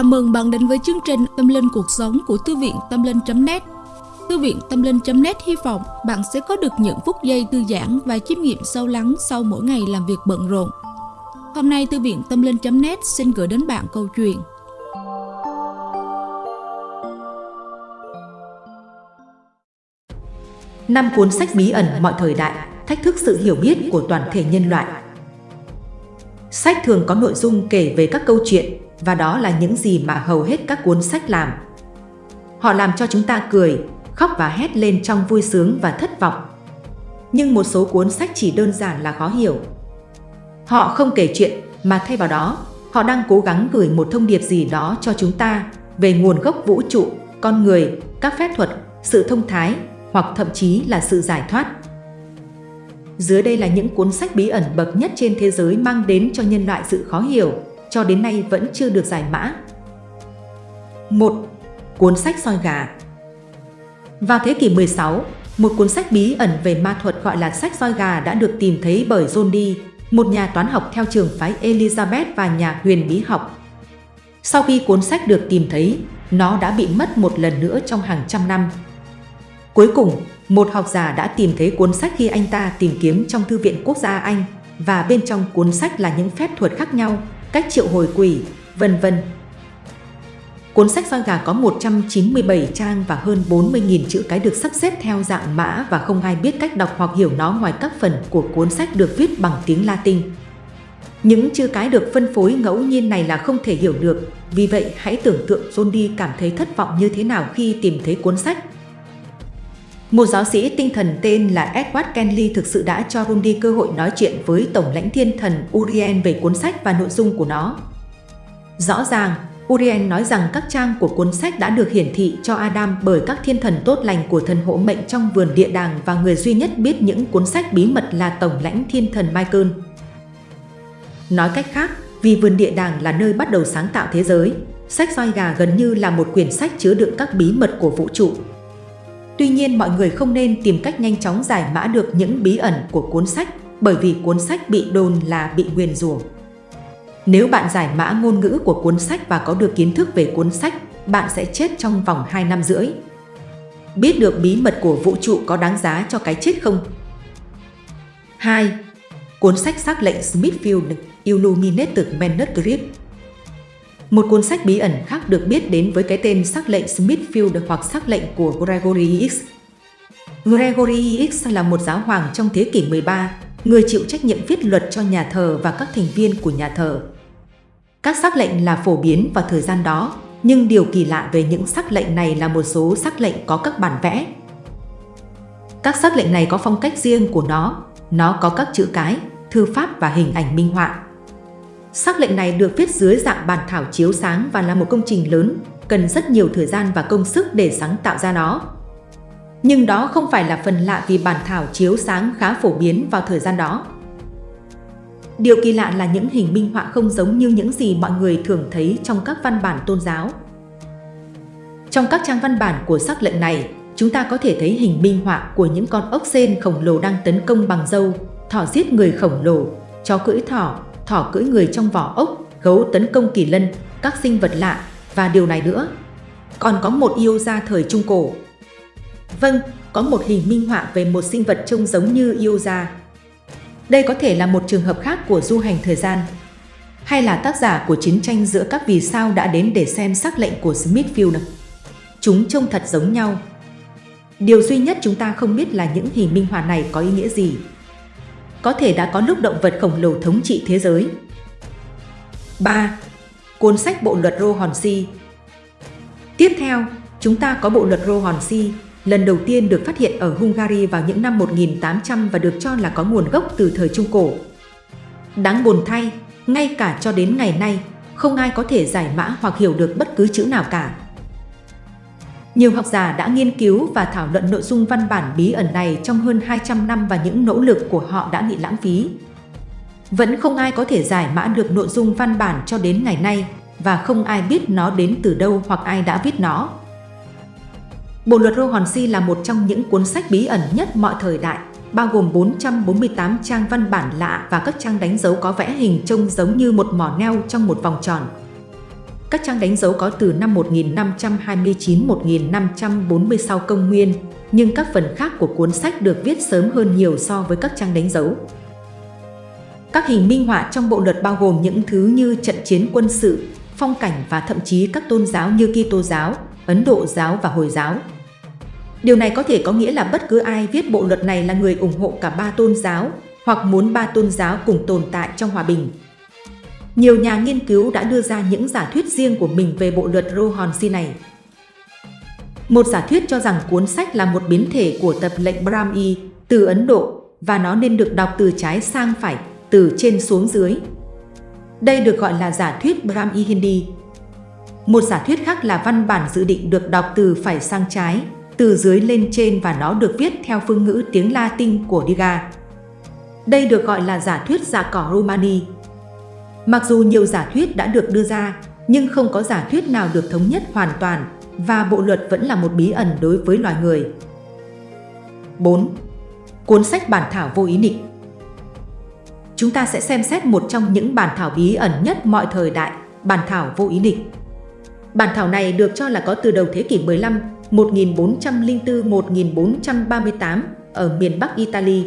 Chào mừng bạn đến với chương trình Tâm Linh Cuộc Sống của Thư viện Tâm Linh.net Thư viện Tâm Linh.net hy vọng bạn sẽ có được những phút giây thư giãn và chiêm nghiệm sâu lắng sau mỗi ngày làm việc bận rộn. Hôm nay Thư viện Tâm Linh.net xin gửi đến bạn câu chuyện Năm cuốn sách bí ẩn mọi thời đại, thách thức sự hiểu biết của toàn thể nhân loại. Sách thường có nội dung kể về các câu chuyện, và đó là những gì mà hầu hết các cuốn sách làm. Họ làm cho chúng ta cười, khóc và hét lên trong vui sướng và thất vọng. Nhưng một số cuốn sách chỉ đơn giản là khó hiểu. Họ không kể chuyện mà thay vào đó, họ đang cố gắng gửi một thông điệp gì đó cho chúng ta về nguồn gốc vũ trụ, con người, các phép thuật, sự thông thái hoặc thậm chí là sự giải thoát. Dưới đây là những cuốn sách bí ẩn bậc nhất trên thế giới mang đến cho nhân loại sự khó hiểu, cho đến nay vẫn chưa được giải mã. 1. Cuốn sách soi gà Vào thế kỷ 16, một cuốn sách bí ẩn về ma thuật gọi là sách soi gà đã được tìm thấy bởi John Dee, một nhà toán học theo trường phái Elizabeth và nhà huyền bí học. Sau khi cuốn sách được tìm thấy, nó đã bị mất một lần nữa trong hàng trăm năm. Cuối cùng, một học giả đã tìm thấy cuốn sách khi anh ta tìm kiếm trong Thư viện Quốc gia Anh và bên trong cuốn sách là những phép thuật khác nhau, cách triệu hồi quỷ, vân vân. Cuốn sách soi gà có 197 trang và hơn 40.000 chữ cái được sắp xếp theo dạng mã và không ai biết cách đọc hoặc hiểu nó ngoài các phần của cuốn sách được viết bằng tiếng Latin. Những chữ cái được phân phối ngẫu nhiên này là không thể hiểu được, vì vậy hãy tưởng tượng John đi cảm thấy thất vọng như thế nào khi tìm thấy cuốn sách một giáo sĩ tinh thần tên là Edward Kenley thực sự đã cho Rundi cơ hội nói chuyện với Tổng lãnh thiên thần Urien về cuốn sách và nội dung của nó. Rõ ràng, Urien nói rằng các trang của cuốn sách đã được hiển thị cho Adam bởi các thiên thần tốt lành của thần hộ mệnh trong vườn địa đàng và người duy nhất biết những cuốn sách bí mật là Tổng lãnh thiên thần Michael. Nói cách khác, vì vườn địa đàng là nơi bắt đầu sáng tạo thế giới, sách soi gà gần như là một quyển sách chứa đựng các bí mật của vũ trụ. Tuy nhiên mọi người không nên tìm cách nhanh chóng giải mã được những bí ẩn của cuốn sách bởi vì cuốn sách bị đồn là bị nguyền rủa. Nếu bạn giải mã ngôn ngữ của cuốn sách và có được kiến thức về cuốn sách, bạn sẽ chết trong vòng 2 năm rưỡi. Biết được bí mật của vũ trụ có đáng giá cho cái chết không? 2. Cuốn sách xác lệnh Smithfield Illuminated Manuscript một cuốn sách bí ẩn khác được biết đến với cái tên sắc lệnh Smithfield hoặc sắc lệnh của Gregory X. Gregory X là một giáo hoàng trong thế kỷ 13, người chịu trách nhiệm viết luật cho nhà thờ và các thành viên của nhà thờ. Các sắc lệnh là phổ biến vào thời gian đó, nhưng điều kỳ lạ về những sắc lệnh này là một số sắc lệnh có các bản vẽ. Các sắc lệnh này có phong cách riêng của nó, nó có các chữ cái, thư pháp và hình ảnh minh họa. Sắc lệnh này được viết dưới dạng bản thảo chiếu sáng và là một công trình lớn, cần rất nhiều thời gian và công sức để sáng tạo ra nó. Nhưng đó không phải là phần lạ vì bản thảo chiếu sáng khá phổ biến vào thời gian đó. Điều kỳ lạ là những hình minh họa không giống như những gì mọi người thường thấy trong các văn bản tôn giáo. Trong các trang văn bản của sắc lệnh này, chúng ta có thể thấy hình minh họa của những con ốc sên khổng lồ đang tấn công bằng dâu, thỏ giết người khổng lồ, chó cưỡi thỏ, thỏ cưỡi người trong vỏ ốc, gấu tấn công kỳ lân, các sinh vật lạ và điều này nữa. Còn có một yêu gia thời Trung Cổ. Vâng, có một hình minh họa về một sinh vật trông giống như yêu gia. Đây có thể là một trường hợp khác của du hành thời gian, hay là tác giả của chiến tranh giữa các vì sao đã đến để xem sắc lệnh của Smithfield. Chúng trông thật giống nhau. Điều duy nhất chúng ta không biết là những hình minh họa này có ý nghĩa gì có thể đã có lúc động vật khổng lồ thống trị thế giới. 3. Cuốn sách Bộ luật Rô Hòn Si Tiếp theo, chúng ta có Bộ luật Rô Hòn Si, lần đầu tiên được phát hiện ở Hungary vào những năm 1800 và được cho là có nguồn gốc từ thời Trung Cổ. Đáng buồn thay, ngay cả cho đến ngày nay, không ai có thể giải mã hoặc hiểu được bất cứ chữ nào cả. Nhiều học giả đã nghiên cứu và thảo luận nội dung văn bản bí ẩn này trong hơn 200 năm và những nỗ lực của họ đã bị lãng phí. Vẫn không ai có thể giải mã được nội dung văn bản cho đến ngày nay và không ai biết nó đến từ đâu hoặc ai đã viết nó. Bộ luật Rohonsi là một trong những cuốn sách bí ẩn nhất mọi thời đại, bao gồm 448 trang văn bản lạ và các trang đánh dấu có vẽ hình trông giống như một mỏ neo trong một vòng tròn. Các trang đánh dấu có từ năm 1529-1540 sau công nguyên, nhưng các phần khác của cuốn sách được viết sớm hơn nhiều so với các trang đánh dấu. Các hình minh họa trong bộ luật bao gồm những thứ như trận chiến quân sự, phong cảnh và thậm chí các tôn giáo như Kitô giáo, Ấn Độ giáo và Hồi giáo. Điều này có thể có nghĩa là bất cứ ai viết bộ luật này là người ủng hộ cả ba tôn giáo hoặc muốn ba tôn giáo cùng tồn tại trong hòa bình. Nhiều nhà nghiên cứu đã đưa ra những giả thuyết riêng của mình về bộ luật Rohonsi này. Một giả thuyết cho rằng cuốn sách là một biến thể của tập lệnh Brahmi từ Ấn Độ và nó nên được đọc từ trái sang phải, từ trên xuống dưới. Đây được gọi là giả thuyết Brahmi Hindi. Một giả thuyết khác là văn bản dự định được đọc từ phải sang trái, từ dưới lên trên và nó được viết theo phương ngữ tiếng Latin của Diga. Đây được gọi là giả thuyết giả cỏ Romani. Mặc dù nhiều giả thuyết đã được đưa ra, nhưng không có giả thuyết nào được thống nhất hoàn toàn và bộ luật vẫn là một bí ẩn đối với loài người. 4. Cuốn sách bản thảo vô ý định Chúng ta sẽ xem xét một trong những bản thảo bí ẩn nhất mọi thời đại, bản thảo vô ý định. Bản thảo này được cho là có từ đầu thế kỷ 15, 1404-1438 ở miền Bắc Italy.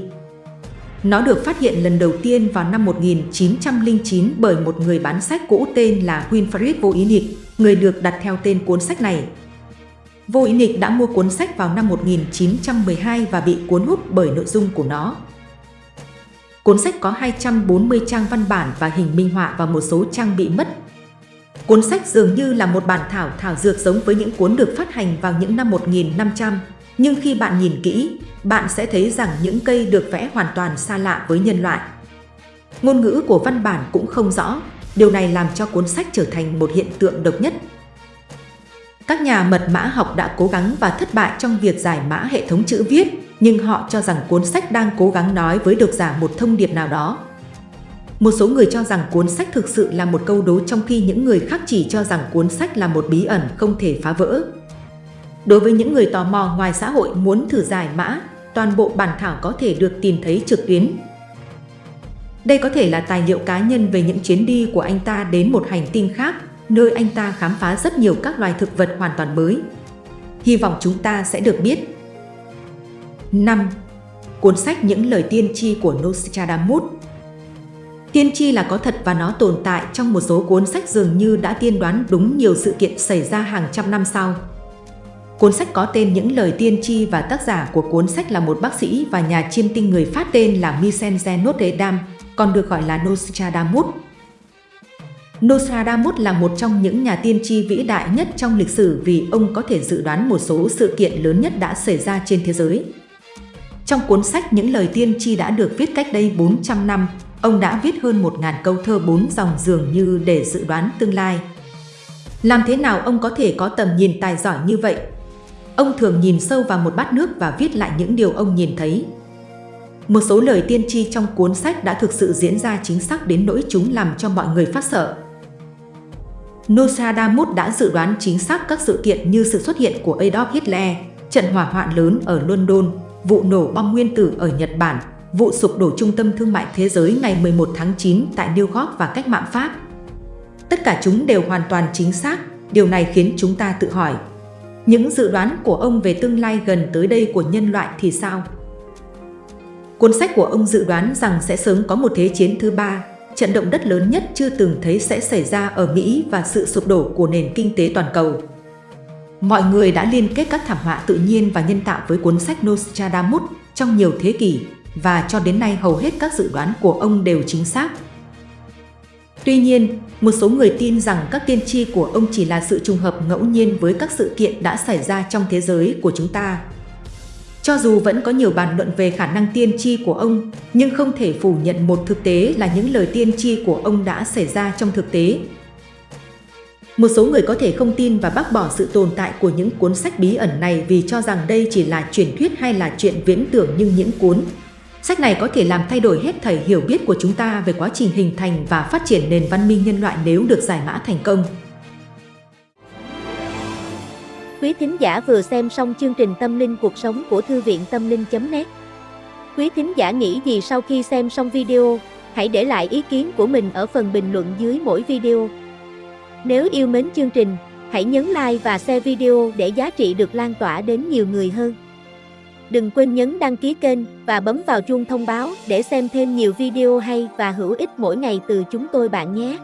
Nó được phát hiện lần đầu tiên vào năm 1909 bởi một người bán sách cũ tên là Winfried Voynich, người được đặt theo tên cuốn sách này. Voynich đã mua cuốn sách vào năm 1912 và bị cuốn hút bởi nội dung của nó. Cuốn sách có 240 trang văn bản và hình minh họa và một số trang bị mất. Cuốn sách dường như là một bản thảo thảo dược giống với những cuốn được phát hành vào những năm 1500, nhưng khi bạn nhìn kỹ, bạn sẽ thấy rằng những cây được vẽ hoàn toàn xa lạ với nhân loại. Ngôn ngữ của văn bản cũng không rõ, điều này làm cho cuốn sách trở thành một hiện tượng độc nhất. Các nhà mật mã học đã cố gắng và thất bại trong việc giải mã hệ thống chữ viết, nhưng họ cho rằng cuốn sách đang cố gắng nói với độc giả một thông điệp nào đó. Một số người cho rằng cuốn sách thực sự là một câu đố trong khi những người khác chỉ cho rằng cuốn sách là một bí ẩn không thể phá vỡ. Đối với những người tò mò ngoài xã hội muốn thử giải mã, toàn bộ bản thảo có thể được tìm thấy trực tuyến. Đây có thể là tài liệu cá nhân về những chuyến đi của anh ta đến một hành tinh khác, nơi anh ta khám phá rất nhiều các loài thực vật hoàn toàn mới. Hy vọng chúng ta sẽ được biết. 5. Cuốn sách Những lời tiên tri của Nostradamus Tiên tri là có thật và nó tồn tại trong một số cuốn sách dường như đã tiên đoán đúng nhiều sự kiện xảy ra hàng trăm năm sau. Cuốn sách có tên Những lời tiên tri và tác giả của cuốn sách là một bác sĩ và nhà chiêm tinh người Pháp tên là Michel Notre Dame, còn được gọi là Nostradamus. Nostradamus là một trong những nhà tiên tri vĩ đại nhất trong lịch sử vì ông có thể dự đoán một số sự kiện lớn nhất đã xảy ra trên thế giới. Trong cuốn sách Những lời tiên tri đã được viết cách đây 400 năm, ông đã viết hơn 1.000 câu thơ bốn dòng dường như để dự đoán tương lai. Làm thế nào ông có thể có tầm nhìn tài giỏi như vậy? Ông thường nhìn sâu vào một bát nước và viết lại những điều ông nhìn thấy. Một số lời tiên tri trong cuốn sách đã thực sự diễn ra chính xác đến nỗi chúng làm cho mọi người phát sợ. Nostradamus đã dự đoán chính xác các sự kiện như sự xuất hiện của Adolf Hitler, trận hỏa hoạn lớn ở London, vụ nổ bom nguyên tử ở Nhật Bản, vụ sụp đổ trung tâm thương mại thế giới ngày 11 tháng 9 tại New York và cách mạng Pháp. Tất cả chúng đều hoàn toàn chính xác, điều này khiến chúng ta tự hỏi. Những dự đoán của ông về tương lai gần tới đây của nhân loại thì sao? Cuốn sách của ông dự đoán rằng sẽ sớm có một thế chiến thứ ba, trận động đất lớn nhất chưa từng thấy sẽ xảy ra ở Mỹ và sự sụp đổ của nền kinh tế toàn cầu. Mọi người đã liên kết các thảm họa tự nhiên và nhân tạo với cuốn sách Nostradamus trong nhiều thế kỷ và cho đến nay hầu hết các dự đoán của ông đều chính xác. Tuy nhiên, một số người tin rằng các tiên tri của ông chỉ là sự trùng hợp ngẫu nhiên với các sự kiện đã xảy ra trong thế giới của chúng ta. Cho dù vẫn có nhiều bàn luận về khả năng tiên tri của ông, nhưng không thể phủ nhận một thực tế là những lời tiên tri của ông đã xảy ra trong thực tế một số người có thể không tin và bác bỏ sự tồn tại của những cuốn sách bí ẩn này vì cho rằng đây chỉ là truyền thuyết hay là chuyện viễn tưởng nhưng những cuốn sách này có thể làm thay đổi hết thảy hiểu biết của chúng ta về quá trình hình thành và phát triển nền văn minh nhân loại nếu được giải mã thành công. Quý thính giả vừa xem xong chương trình Tâm linh cuộc sống của Thư viện Tâm linh.net Quý thính giả nghĩ gì sau khi xem xong video? Hãy để lại ý kiến của mình ở phần bình luận dưới mỗi video. Nếu yêu mến chương trình, hãy nhấn like và share video để giá trị được lan tỏa đến nhiều người hơn. Đừng quên nhấn đăng ký kênh và bấm vào chuông thông báo để xem thêm nhiều video hay và hữu ích mỗi ngày từ chúng tôi bạn nhé.